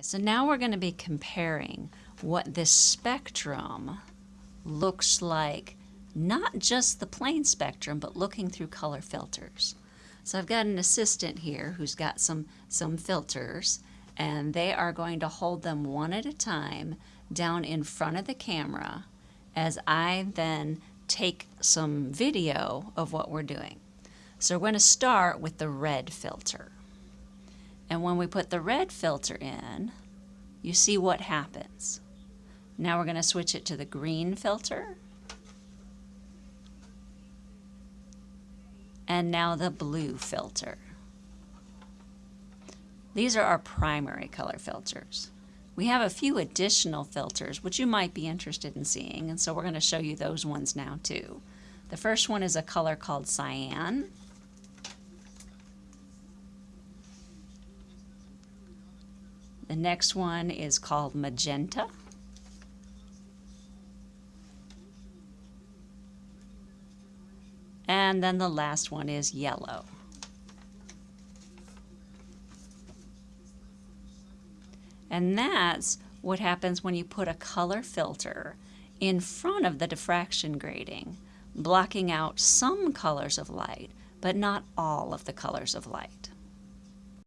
So now we're going to be comparing what this spectrum looks like, not just the plain spectrum, but looking through color filters. So I've got an assistant here who's got some, some filters, and they are going to hold them one at a time down in front of the camera as I then take some video of what we're doing. So we're going to start with the red filter. And when we put the red filter in, you see what happens. Now we're going to switch it to the green filter. And now the blue filter. These are our primary color filters. We have a few additional filters which you might be interested in seeing, and so we're going to show you those ones now too. The first one is a color called cyan. The next one is called magenta. And then the last one is yellow. And that's what happens when you put a color filter in front of the diffraction grating, blocking out some colors of light, but not all of the colors of light.